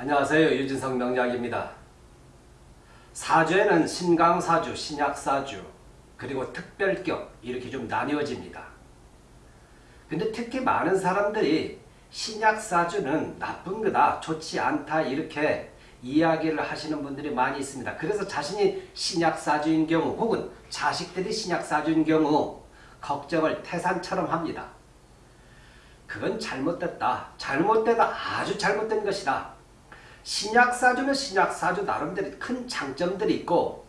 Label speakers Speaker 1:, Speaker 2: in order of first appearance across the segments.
Speaker 1: 안녕하세요. 유진성 명작입니다. 사주에는 신강사주, 신약사주, 그리고 특별격 이렇게 좀 나뉘어집니다. 근데 특히 많은 사람들이 신약사주는 나쁜 거다, 좋지 않다 이렇게 이야기를 하시는 분들이 많이 있습니다. 그래서 자신이 신약사주인 경우 혹은 자식들이 신약사주인 경우 걱정을 태산처럼 합니다. 그건 잘못됐다. 잘못되다. 아주 잘못된 것이다. 신약사주는 신약사주 나름대로 큰 장점들이 있고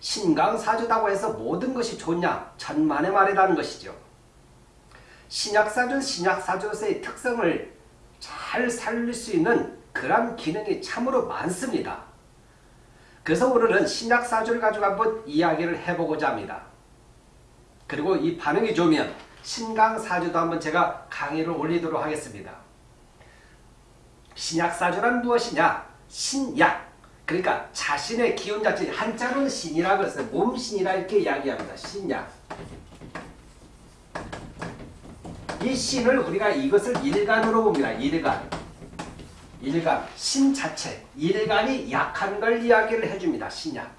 Speaker 1: 신강사주다고 해서 모든 것이 좋냐? 천만의 말이라는 것이죠. 신약사주는 신약사주로서의 특성을 잘 살릴 수 있는 그런 기능이 참으로 많습니다. 그래서 오늘은 신약사주를 가지고 한번 이야기를 해보고자 합니다. 그리고 이 반응이 좋으면 신강사주도 한번 제가 강의를 올리도록 하겠습니다. 신약사주란 무엇이냐? 신약. 그러니까 자신의 기운 자체 한자로는 신이라고 해서 몸신이라 이렇게 이야기합니다. 신약. 이 신을 우리가 이것을 일간으로 봅니다. 일간. 일간. 신 자체. 일간이 약한 걸 이야기를 해줍니다. 신약.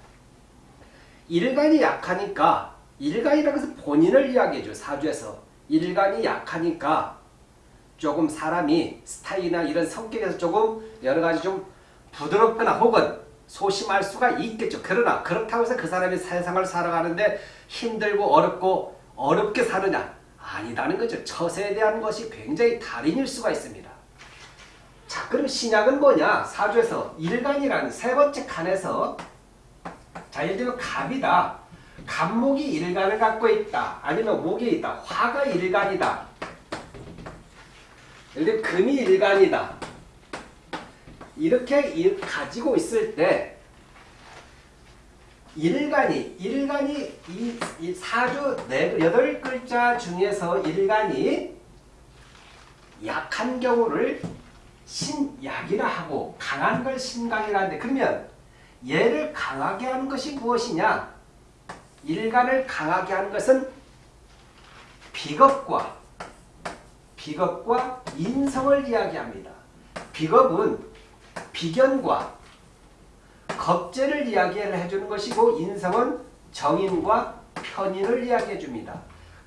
Speaker 1: 일간이 약하니까 일간이라고 해서 본인을 이야기해줘. 사주에서. 일간이 약하니까 조금 사람이 스타일이나 이런 성격에서 조금 여러 가지 좀 부드럽거나 혹은 소심할 수가 있겠죠. 그러나 그렇다고 해서 그 사람이 세상을 살아가는데 힘들고 어렵고 어렵게 사느냐? 아니다는 거죠. 처세에 대한 것이 굉장히 달인일 수가 있습니다. 자, 그럼 신약은 뭐냐? 사주에서 일간이라는 세 번째 칸에서 자, 예를 들면 갑이다. 갑목이 일간을 갖고 있다. 아니면 목이 있다. 화가 일간이다. 예를 금이 일간이다. 이렇게 가지고 있을 때 일간이 일간이 이, 이 사주 네 여덟 글자 중에서 일간이 약한 경우를 신약이라 하고 강한 걸 신강이라 하는데 그러면 얘를 강하게 하는 것이 무엇이냐? 일간을 강하게 하는 것은 비겁과 비겁과 인성을 이야기합니다. 비겁은 비견과 겁제를 이야기를 해주는 것이고 인성은 정인과 편인을 이야기해 줍니다.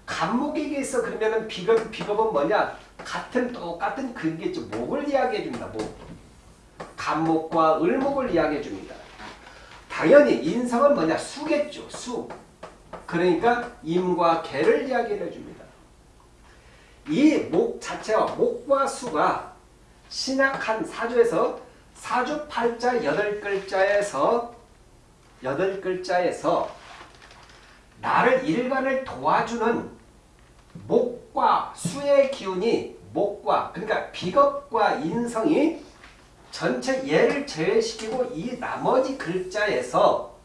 Speaker 1: 간목에게 있어 그러면 비겁, 비겁은 뭐냐? 같은 똑같은 근겠죠. 목을 이야기해 줍니다. 목. 간목과 을목을 이야기해 줍니다. 당연히 인성은 뭐냐? 수겠죠. 수. 그러니까 임과 개를 이야기해 줍니다. 이 목 자체와 목과 수가 신약한 사주에서 사주 팔자 여덟 글자에서 여덟 글자에서 나를 일간을 도와주는 목과 수의 기운이 목과 그러니까 비겁과 인성이 전체 예를 제외시키고 이 나머지 글자에서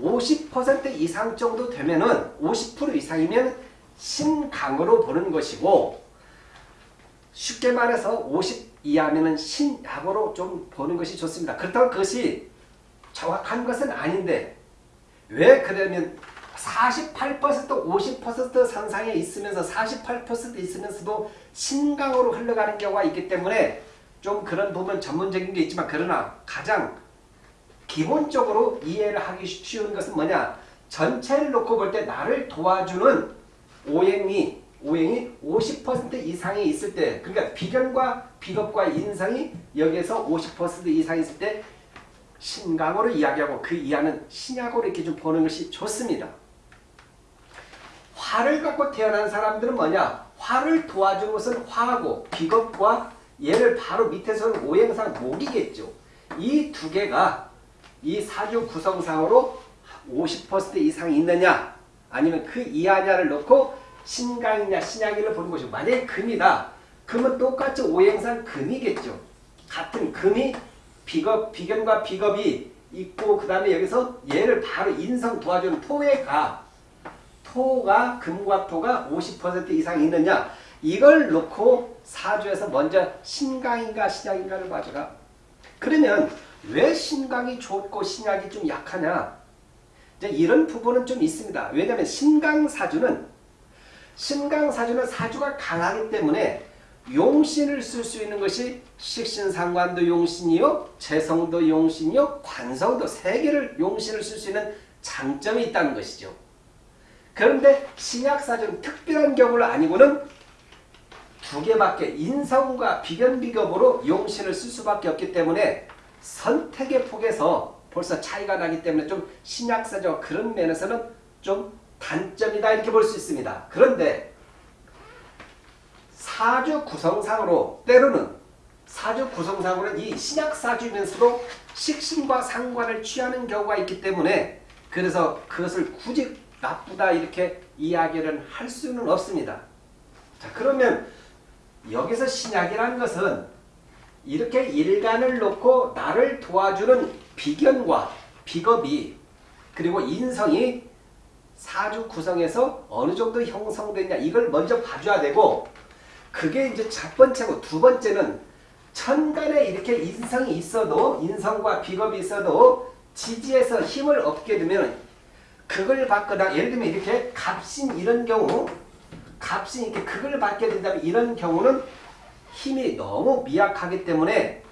Speaker 1: 50% 이상 정도 되면은 50% 이상이면 신강으로 보는 것이고 쉽게 말해서 50 이하면은 신약으로 좀 보는 것이 좋습니다. 그렇다고 그것이 정확한 것은 아닌데 왜 그러면 48% 50% 상상에 있으면서 48% 있으면서도 신강으로 흘러가는 경우가 있기 때문에 좀 그런 부분 전문적인 게 있지만 그러나 가장 기본적으로 이해를 하기 쉬운 것은 뭐냐 전체를 놓고 볼 때 나를 도와주는 오행이 오행이 50% 이상이 있을 때 그러니까 비견과 비겁과 인성이 여기에서 50% 이상 있을 때 신강으로 이야기하고 그 이하는 신약으로 이렇게 좀 보는 것이 좋습니다. 화를 갖고 태어난 사람들은 뭐냐? 화를 도와주는 것은 화하고 비겁과 얘를 바로 밑에서는 오행상 목이겠죠. 이 두 개가 이 사주 구성상으로 50% 이상 있느냐 아니면 그 이하냐를 놓고 신강이냐 신약이를 보는 것이고 만약에 금이다. 금은 똑같이 오행상 금이겠죠. 같은 금이 비겁, 비견과 비겁이 있고 그 다음에 여기서 얘를 바로 인성 도와주는 토에 가. 토가 금과 토가 50% 이상 있느냐 이걸 놓고 사주에서 먼저 신강인가 신약인가를 봐주라. 그러면 왜 신강이 좋고 신약이 좀 약하냐 이런 부분은 좀 있습니다. 왜냐하면 신강사주는 신강사주는 사주가 강하기 때문에 용신을 쓸 수 있는 것이 식신상관도 용신이요, 재성도 용신이요, 관성도 세 개를 용신을 쓸 수 있는 장점이 있다는 것이죠. 그런데 신약사전 특별한 경우를 아니고는 두 개밖에 인성과 비견비ገብ으로 용신을 쓸 수밖에 없기 때문에 선택의 폭에서 벌써 차이가 나기 때문에 좀 신약사전 그런 면에서는 좀 단점이다 이렇게 볼 수 있습니다. 그런데 사주 구성상으로 때로는 사주 구성상으로는 이 신약사주면서도 식신과 상관을 취하는 경우가 있기 때문에 그래서 그것을 굳이 나쁘다 이렇게 이야기를 할 수는 없습니다. 자 그러면 여기서 신약이라는 것은 이렇게 일간을 놓고 나를 도와주는 비견과 비겁이 그리고 인성이 사주 구성에서 어느 정도 형성됐냐 이걸 먼저 봐줘야 되고 그게 이제 첫 번째고 두 번째는 천간에 이렇게 인성이 있어도 인성과 비겁이 있어도 지지에서 힘을 얻게 되면 그걸 받거나 예를 들면 이렇게 갑신 이런 경우 갑신 이렇게 그걸 받게 된다면 이런 경우는 힘이 너무 미약하기 때문에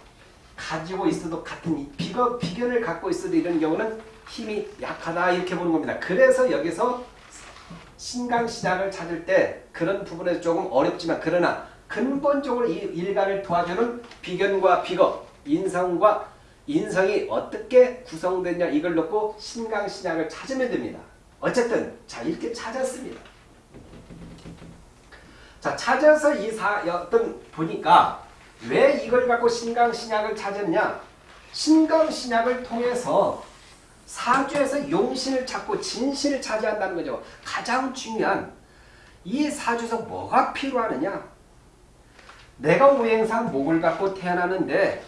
Speaker 1: 가지고 있어도 같은 비거, 비견을 갖고 있어도 이런 경우는 힘이 약하다 이렇게 보는 겁니다. 그래서 여기서 신강신약을 찾을 때 그런 부분에서 조금 어렵지만 그러나 근본적으로 이 일간을 도와주는 비견과 비거, 인성과 인성이 어떻게 구성됐냐 이걸 놓고 신강신약을 찾으면 됩니다. 어쨌든 자 이렇게 찾았습니다. 자 찾아서 이 사 어떤 보니까 왜 이걸 갖고 신강신약을 찾았냐 신강신약을 통해서 사주에서 용신을 찾고 진신을 차지한다는 거죠. 가장 중요한 이 사주에서 뭐가 필요하느냐 내가 오행상 목을 갖고 태어나는데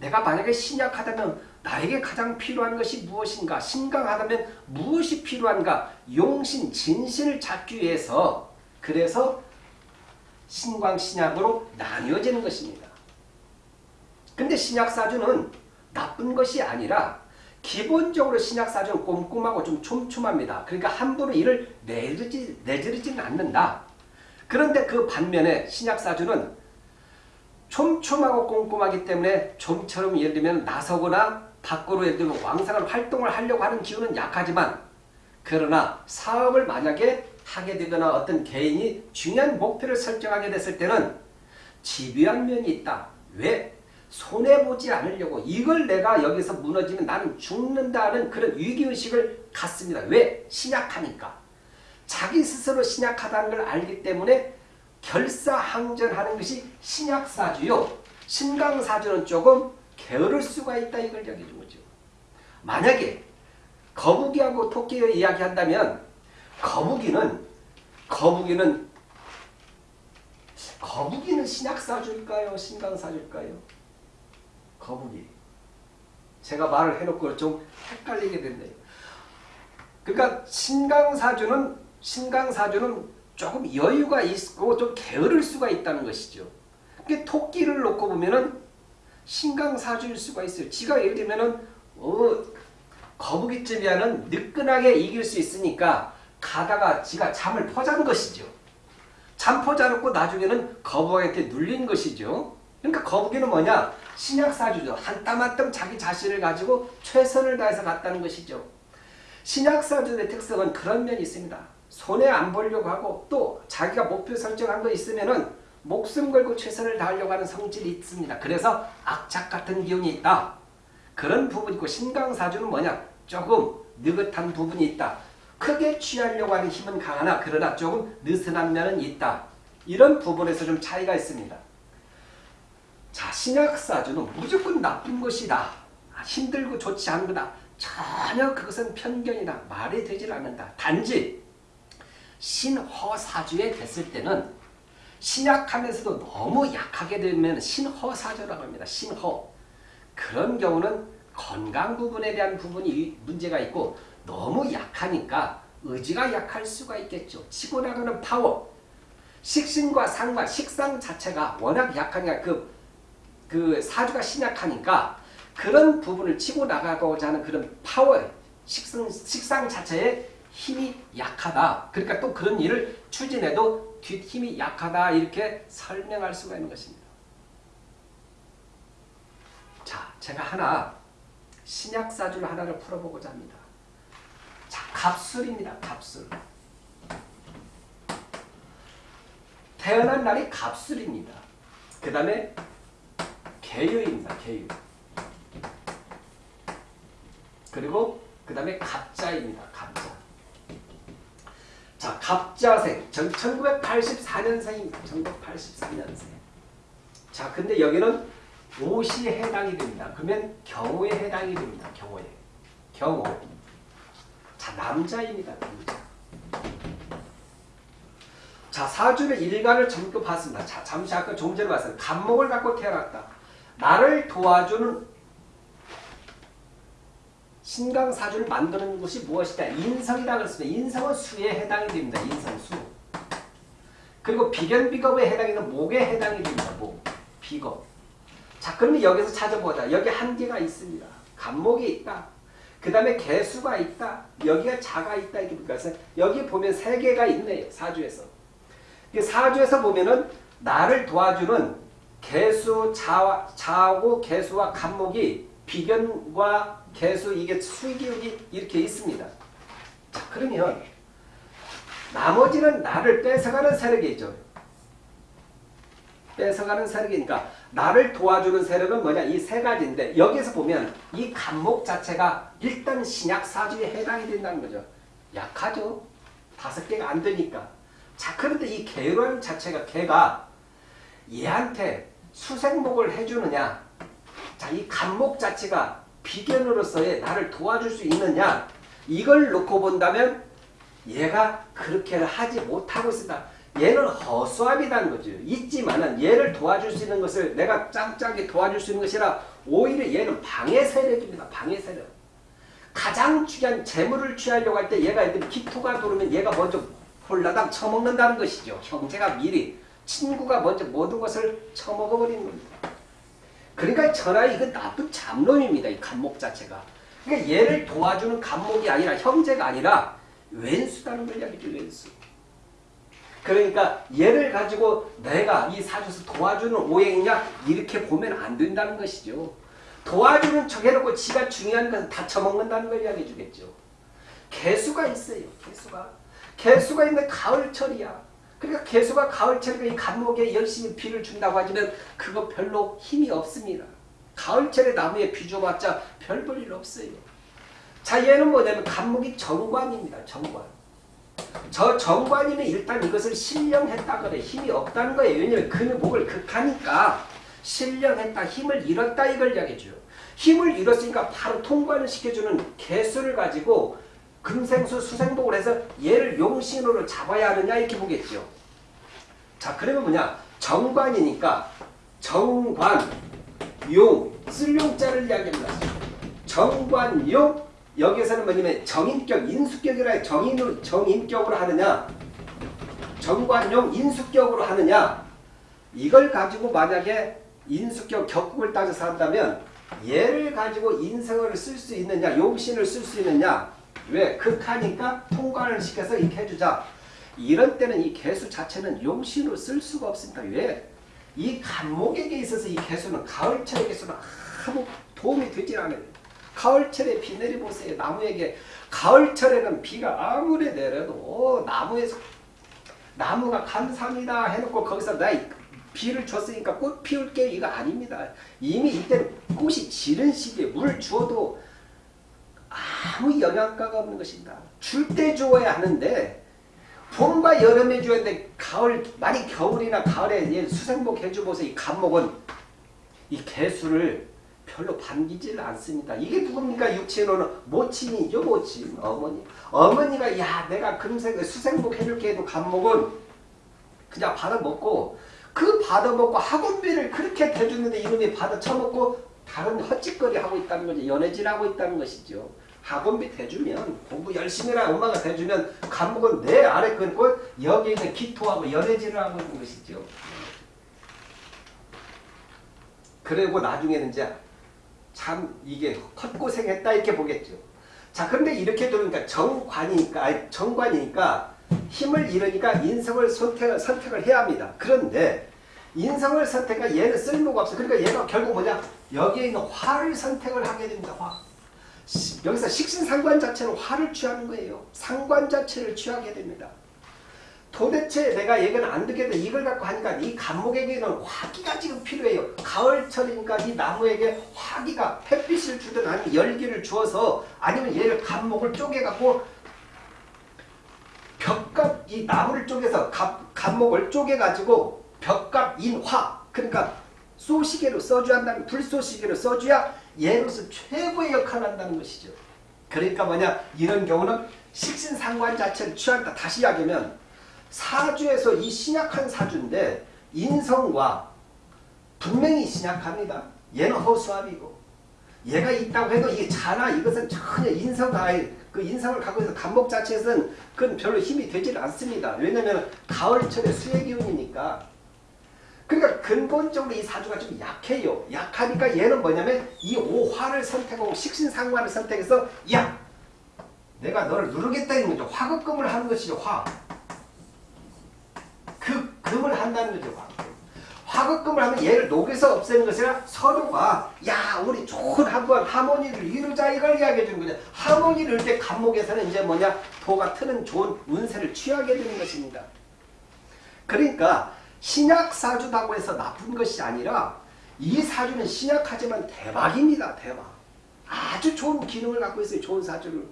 Speaker 1: 내가 만약에 신약하다면 나에게 가장 필요한 것이 무엇인가? 신강하다면 무엇이 필요한가? 용신, 진신을 찾기 위해서 그래서 신광 신약으로 나뉘어지는 것입니다. 근데 신약사주는 나쁜 것이 아니라 기본적으로 신약사주는 꼼꼼하고 좀 촘촘합니다. 그러니까 함부로 이를 내지르지, 내지르지는 않는다. 그런데 그 반면에 신약사주는 촘촘하고 꼼꼼하기 때문에 좀처럼 예를 들면 나서거나 밖으로 예를 들면 왕성한 활동을 하려고 하는 기운은 약하지만 그러나 사업을 만약에 하게 되거나 어떤 개인이 중요한 목표를 설정하게 됐을 때는 집요한 면이 있다. 왜? 손해보지 않으려고 이걸 내가 여기서 무너지면 나는 죽는다는 그런 위기의식을 갖습니다. 왜? 신약하니까. 자기 스스로 신약하다는 걸 알기 때문에 결사항전하는 것이 신약사주요. 신강사주는 조금 게으를 수가 있다 이걸 얘기해준 거죠. 만약에 거북이하고 토끼를 이야기한다면 거북이는 거북이는 거북이는 신약사주일까요? 신강사주일까요? 거북이. 제가 말을 해놓고 좀 헷갈리게 됐네요. 그러니까 신강사주는 신강사주는 조금 여유가 있고 좀 게으를 수가 있다는 것이죠. 그 토끼를 놓고 보면은 신강사주일 수가 있어요. 지가 예를 들면은 어, 거북이쯤이야는 느끈하게 이길 수 있으니까 가다가 지가 잠을 퍼자는 것이죠. 잠 퍼자놓고 나중에는 거북이한테 눌린 것이죠. 그러니까 거북이는 뭐냐? 신약사주죠. 한 땀 한 땀 자기 자신을 가지고 최선을 다해서 갔다는 것이죠. 신약사주의 특성은 그런 면이 있습니다. 손해 안 보려고 하고 또 자기가 목표 설정한 거 있으면 은 목숨 걸고 최선을 다하려고 하는 성질이 있습니다. 그래서 악착 같은 기운이 있다. 그런 부분이 있고 신강사주는 뭐냐? 조금 느긋한 부분이 있다. 크게 취하려고 하는 힘은 강하나 그러나 조금 느슨한 면은 있다. 이런 부분에서 좀 차이가 있습니다. 자, 신약사주는 무조건 나쁜 것이다. 힘들고 좋지 않은 거다. 전혀 그것은 편견이다. 말이 되질 않는다. 단지 신허사주에 됐을 때는 신약하면서도 너무 약하게 되면 신허사주라고 합니다. 신허. 그런 경우는 건강 부분에 대한 부분이 문제가 있고 너무 약하니까 의지가 약할 수가 있겠죠. 치고 나가는 파워. 식신과 상과 식상 자체가 워낙 약하니까 그, 그 사주가 신약하니까 그런 부분을 치고 나가고자 하는 그런 파워, 식상, 식상 자체에 힘이 약하다. 그러니까 또 그런 일을 추진해도 뒷힘이 약하다 이렇게 설명할 수가 있는 것입니다. 자, 제가 하나 신약사주를 하나를 풀어보고자 합니다. 자, 갑술입니다. 갑술. 태어난 날이 갑술입니다. 그 다음에 개유입니다. 개유. 그리고 그 다음에 갑자입니다. 갑자. 자, 갑자생. 1984년생입니다. 1984년생. 자, 근데 여기는 옷이 해당이 됩니다. 그러면 경호에 해당이 됩니다. 경호에. 경호. 자, 남자입니다. 남자. 자, 사주의 일간을 전부 봤습니다. 자, 잠시 아까 좀 전에 봤어요. 간목을 갖고 태어났다. 나를 도와주는 신강사주를 만드는 것이 무엇이다? 인성이라고 했습니다. 인성은 수에 해당이 됩니다. 인성, 수. 그리고 비견비겁에 해당하는 목에 해당이 됩니다. 목, 비겁. 자, 그러면 여기서 찾아보자. 여기 한계가 있습니다. 간목이 있다. 그 다음에 개수가 있다. 여기가 자가 있다. 이렇게 그래서 여기 보면 세 개가 있네요. 사주에서. 사주에서 보면은 나를 도와주는 개수, 자, 자하고 개수와 간목이 비견과 개수 이게 수기역이 이렇게 있습니다. 자 그러면 나머지는 나를 뺏어가는 세력이죠. 뺏어가는 세력이니까 나를 도와주는 세력은 뭐냐 이 세 가지인데 여기서 보면 이 간목 자체가 일단 신약 사주에 해당이 된다는 거죠. 약하죠. 다섯 개가 안 되니까. 자 그런데 이 개란 자체가 개가 얘한테 수생목을 해주느냐 자이 간목 자체가 비견으로서의 나를 도와줄 수 있느냐 이걸 놓고 본다면 얘가 그렇게 하지 못하고 있다. 얘는 허수아비라는 거죠. 있지만은 얘를 도와줄 수 있는 것을 내가 짱짱하게 도와줄 수 있는 것이라 오히려 얘는 방해 세력입니다. 방해 세력. 가장 중요한 재물을 취하려고 할 때 얘가 이렇게 기토가 들어오면 얘가 먼저 홀라당 처먹는다는 것이죠. 형제가 미리 친구가 먼저 모든 것을 처먹어버리는 겁니다. 그러니까 전하 이건 나쁜 잡놈입니다. 이 간목 자체가. 그러니까 얘를 도와주는 간목이 아니라 형제가 아니라 왼수다는 걸 이야기죠. 왼수. 그러니까 얘를 가지고 내가 이 사주에서 도와주는 오행이냐 이렇게 보면 안 된다는 것이죠. 도와주는 척 해놓고 지가 중요한 것은 다 처먹는다는 걸 이야기해 주겠죠. 개수가 있어요. 개수가. 개수가 있는 가을철이야. 그러니까 개수가 가을철에 이 간목에 열심히 비를 준다고 하지만 그거 별로 힘이 없습니다. 가을철에 나무에 비 줘봤자 별 볼 일 없어요. 자 얘는 뭐냐면 간목이 정관입니다. 정관. 저 정관이는 일단 이것을 신령했다 그래. 힘이 없다는 거예요. 왜냐면 그는 목을 극하니까 신령했다. 힘을 잃었다 이걸 이야기해줘요. 힘을 잃었으니까 바로 통관을 시켜주는 개수를 가지고 금생수 수생복을 해서 얘를 용신으로 잡아야 하느냐 이렇게 보겠죠. 자 그러면 뭐냐 정관이니까 정관 용 쓸용자를 이야기합니다. 정관 용 여기에서는 뭐냐면 정인격 인수격이라 정인으로 정인격으로 하느냐 정관용 인수격으로 하느냐 이걸 가지고 만약에 인수격 격국을 따져서 한다면 얘를 가지고 인성을 쓸 수 있느냐 용신을 쓸 수 있느냐 왜? 극하니까 통관을 시켜서 이렇게 해주자. 이런 때는 이 개수 자체는 용신으로 쓸 수가 없습니다. 왜? 이 간목에게 있어서 이 개수는 가을철의 개수는 아무 도움이 되질 않아요. 가을철에 비 내려보세요. 나무에게 가을철에는 비가 아무리 내려도 나무에서 나무가 감사합니다 해놓고 거기서 나 비를 줬으니까 꽃 피울게 이거 아닙니다. 이미 이때는 꽃이 지는 시기에 물 주어도 아무 영양가가 없는 것입니다. 줄 때 주어야 하는데 봄과 여름에 줘야 되는데 가을 많이 겨울이나 가을에 수생복 해주고서 이 간목은 이 개수를 별로 반기질 않습니다. 이게 누굽니까? 육체로는 모친이죠. 모친 어머니. 어머니가 야 내가 금생 수생복 해줄게 해도 간목은 그냥 받아먹고 그 받아먹고 학원비를 그렇게 대주는데 이놈이 받아 처먹고 다른 헛짓거리 하고 있다는 거죠. 연애질하고 있다는 것이죠. 학원비 대주면 공부 열심히 해라 엄마가 대주면 감옥은 내 아래 끊고 여기 있는 기토하고 연애질을 하고 있는 것이죠. 그리고 나중에는 이제 참 이게 헛고생했다 이렇게 보겠죠. 자 그런데 이렇게 들으니까 정관이니까 아니 정관이니까 힘을 잃으니까 인성을 선택을, 선택을 해야 합니다. 그런데 인성을 선택한 얘는 쓸모가 없어. 그러니까 얘가 결국 뭐냐? 여기에 있는 화를 선택을 하게 됩니다. 화. 시- 여기서 식신상관 자체는 화를 취하는 거예요. 상관 자체를 취하게 됩니다. 도대체 내가 얘기는 안 듣겠다 이걸 갖고 하니까 이 감목에게는 화기가 지금 필요해요. 가을철이니까 이 나무에게 화기가 햇빛을 주든 아니면 열기를 주어서 아니면 얘를 감목을 쪼개갖고 벽갑 이 나무를 쪼개서 갑, 감목을 쪼개가지고 벽갑 인화 그러니까 쏘시개로 써줘야 한다는 불쏘시개로 써줘야 얘로서 최고의 역할을 한다는 것이죠. 그러니까 뭐냐 이런 경우는 식신상관 자체를 취한다. 다시 이야기하면 사주에서 이 신약한 사주인데 인성과 분명히 신약합니다. 얘는 허수아비고 얘가 있다고 해도 이게 자나 이것은 전혀 인성가 그 인성을 갖고 있어 감목 자체에서는 그건 별로 힘이 되질 않습니다. 왜냐하면 가을철에 수의 기운이니까. 그러니까 근본적으로 이 사주가 좀 약해요. 약하니까 얘는 뭐냐면 이 오화를 선택하고 식신상관을 선택해서 야 내가 너를 누르겠다 이런 거죠. 화급금을 하는 것이죠. 화. 그 금을 한다는 거죠. 화. 화급금을 하면 얘를 녹여서 없애는 것이 아니라 서로가 야 우리 좋은 한번 하모니를 이루자 이걸 이야기해 주는 거죠. 하모니를 이룰 때 간목에서는 이제 뭐냐 도가 트는 좋은 운세를 취하게 되는 것입니다. 그러니까 신약 사주다고 해서 나쁜 것이 아니라 이 사주는 신약하지만 대박입니다. 대박. 아주 좋은 기능을 갖고 있어요. 좋은 사주를.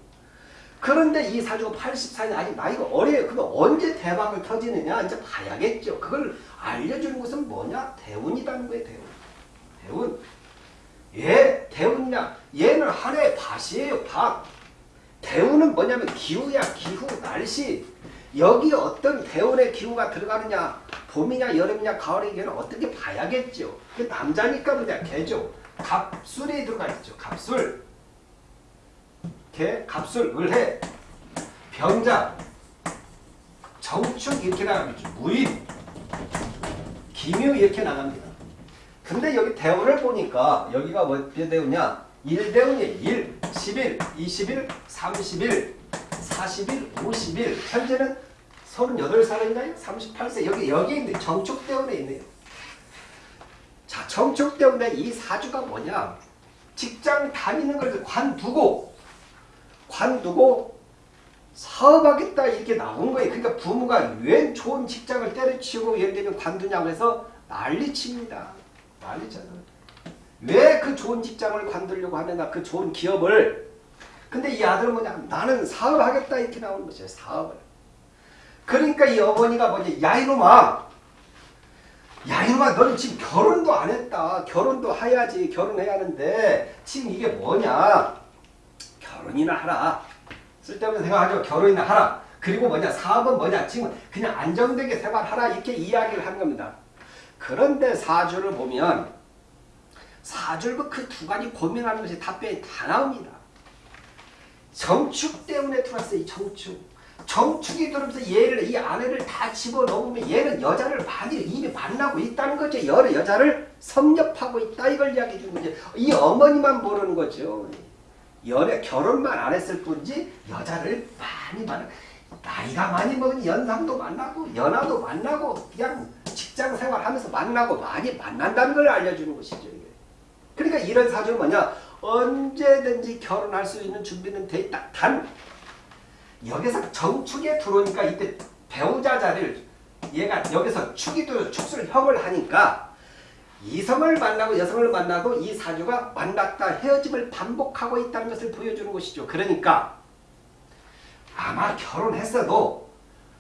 Speaker 1: 그런데 이 사주가 84년 아직 나이가 어려요. 그럼 언제 대박을 터지느냐 이제 봐야겠죠. 그걸 알려주는 것은 뭐냐? 대운이라는 거예요. 대운. 대운. 예, 대운량. 얘는 하나의 밭이에요. 밭. 대운은 뭐냐면 기후야. 기후, 날씨. 여기 어떤 대운의 기후가 들어가느냐. 봄이냐 여름이냐 가을이냐 어떻게 봐야겠죠. 그 남자니까 뭐냐. 개죠. 갑술이 들어가 있죠. 갑술. 개, 갑술, 을해, 병자, 정축 이렇게 나가겠죠. 무인, 기묘 이렇게 나갑니다. 근데 여기 대운을 보니까 여기가 뭐 대운이냐? 1대운이에요. 1, 10일, 20일, 30일, 40일, 50일. 현재는 38살인가요? 38세. 여기, 여기 있는 정축 대운에 있네요. 자, 정축 대운에 이 사주가 뭐냐? 직장 다니는 걸 관두고 관두고 사업하겠다 이렇게 나온 거예요. 그러니까 부모가 웬 좋은 직장을 때려치우고 예를 들면 관두냐고 해서 난리칩니다. 난리잖아. 왜그 좋은 직장을 관두려고 하느냐 그 좋은 기업을 근데 이 아들은 뭐냐 나는 사업하겠다 이렇게 나오는 것이에요. 사업을. 그러니까 이 어머니가 뭐냐 야 이놈아 야 이놈아 너는 지금 결혼도 안 했다. 결혼도 해야지. 결혼해야 하는데 지금 이게 뭐냐 결혼이나 하라. 쓸데없는 생각하죠. 결혼이나 하라. 그리고 뭐냐 사업은 뭐냐 지금 그냥 안정되게 생활하라 이렇게 이야기를 하는 겁니다. 그런데 사주를 보면 사주를 그두 가지 고민하는 것이 답변이 다 나옵니다. 정축 때문에 들어왔어요. 이 정축. 정축이 들어오면서 얘를 이 아내를 다 집어넣으면 얘는 여자를 많이 이미 만나고 있다는 거죠. 여러 여자를 섭렵하고 있다 이걸 이야기해 주는 거죠. 이 어머니만 모르는 거죠. 연애 결혼만 안 했을 뿐이지 여자를 많이 만나 나이가 많이 먹은 연상도 만나고 연하도 만나고 그냥 직장 생활하면서 만나고 많이 만난다는 걸 알려주는 것이죠. 그러니까 이런 사주는 뭐냐 언제든지 결혼할 수 있는 준비는 돼 있다. 단 여기서 정축에 들어오니까 이때 배우자 자리를 얘가 여기서 축이 도 축술 형을 하니까 이성을 만나고 여성을 만나고 이 사주가 만났다 헤어짐을 반복하고 있다는 것을 보여주는 것이죠. 그러니까 아마 결혼했어도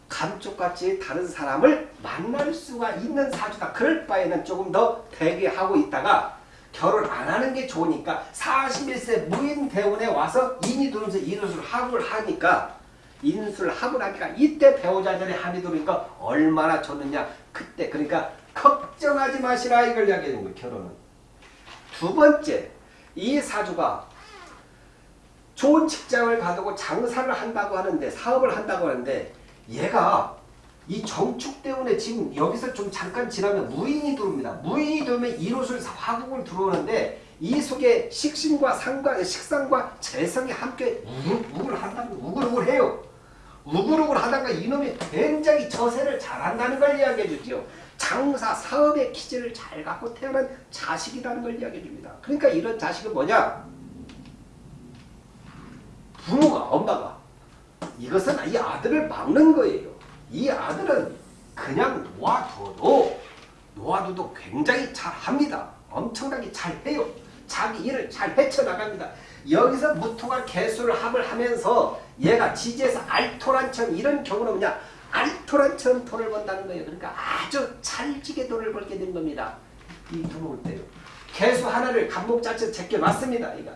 Speaker 1: 감쪽같이 다른 사람을 만날 수가 있는 사주다. 그럴 바에는 조금 더 대기하고 있다가 결혼 안 하는 게 좋으니까 41세 무인 대운에 와서 인이 들어오면서 인수를 하고 하니까 인수를 하고 나니까 이때 배우자 전에 합이 들어오니까 얼마나 좋느냐. 그때 그러니까 걱정하지 마시라 이걸 이야기하는 거예요. 결혼은. 두 번째 이 사주가 좋은 직장을 가두고 장사를 한다고 하는데 사업을 한다고 하는데 얘가 이 정축 때문에 지금 여기서 좀 잠깐 지나면 무인이 들어옵니다. 무인이 들어오면 이로술 화국을 들어오는데 이 속에 식신과 상과 식상과 재성이 함께 우글우글 한다는 우글우글해요. 우글우글 하다가 이놈이 굉장히 저세를 잘한다는 걸 이야기해 주죠. 장사, 사업의 기질을 잘 갖고 태어난 자식이라는 걸 이야기해 줍니다. 그러니까 이런 자식은 뭐냐? 부모가, 엄마가 이것은 이 아들을 막는 거예요. 이 아들은 그냥 놓아둬도 놓아둬도 굉장히 잘합니다. 엄청나게 잘해요. 자기 일을 잘 헤쳐나갑니다. 여기서 무토가 개수를 합을 하면서 얘가 지지에서 알토란처럼 이런 경우는 뭐냐 알토란처럼 돈을 번다는 거예요. 그러니까 아주 찰지게 돈을 벌게 된 겁니다. 이 들어올 때요. 개수 하나를 간목 자체 제껴놨습니다. 얘가.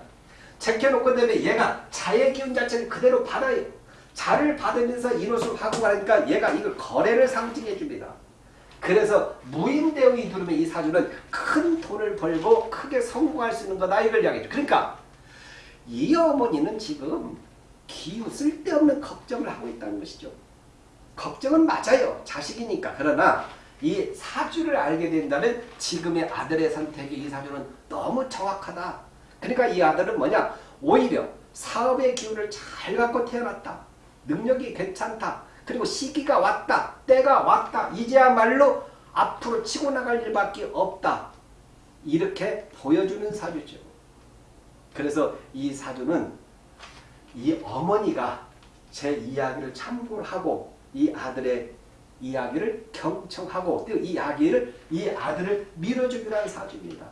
Speaker 1: 제껴놓고 다음에 얘가 자의 기운 자체를 그대로 받아요. 자를 받으면서 인호수 하고 가니까 얘가 이걸 거래를 상징해 줍니다. 그래서 무인대응이 들으면 이 사주는 큰 돈을 벌고 크게 성공할 수 있는 거다 이걸 이야기죠. 그러니까 이 어머니는 지금 기우 쓸데없는 걱정을 하고 있다는 것이죠. 걱정은 맞아요. 자식이니까. 그러나 이 사주를 알게 된다면 지금의 아들의 선택이 이 사주는 너무 정확하다. 그러니까 이 아들은 뭐냐? 오히려 사업의 기운을 잘 갖고 태어났다. 능력이 괜찮다. 그리고 시기가 왔다. 때가 왔다. 이제야말로 앞으로 치고 나갈 일밖에 없다. 이렇게 보여주는 사주죠. 그래서 이 사주는 이 어머니가 제 이야기를 참고를 하고 이 아들의 이야기를 경청하고 또이 이야기를 이 아들을 밀어주기로 한 사주입니다.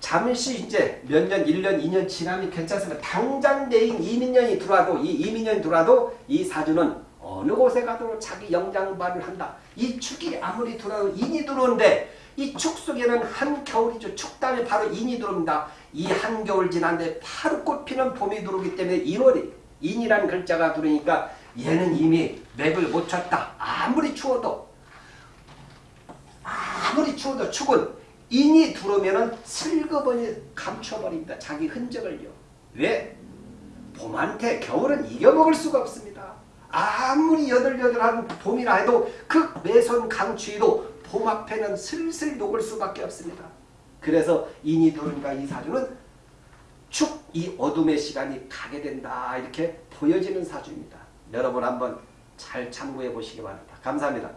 Speaker 1: 잠시 이제 몇 년, 1년, 2년 지나면 괜찮습니다. 당장 내인 이민년이 들어와도 이 이민년이 들어와도 이 사주는 어느 곳에 가도 자기 영장발을 한다. 이 축이 아무리 들어와도 인이 들어오는데 이 축 속에는 한겨울이죠. 축 다음에 바로 인이 들어옵니다. 이 한겨울 지난데 바로 꽃피는 봄이 들어오기 때문에 1월이 인이라는 글자가 들어오니까 얘는 이미 맥을 못 쳤다. 아무리 추워도 아무리 추워도 축은 인이 들어오면은 슬그머니 감춰버립니다. 자기 흔적을요. 왜? 봄한테 겨울은 이겨먹을 수가 없습니다. 아무리 여들여들한 봄이라 해도 그 매선 강추위도 봄 앞에는 슬슬 녹을 수밖에 없습니다. 그래서 인이 들어오니까 이 사주는 축 이 어둠의 시간이 가게 된다 이렇게 보여지는 사주입니다. 여러분 한번 잘 참고해 보시기 바랍니다. 감사합니다.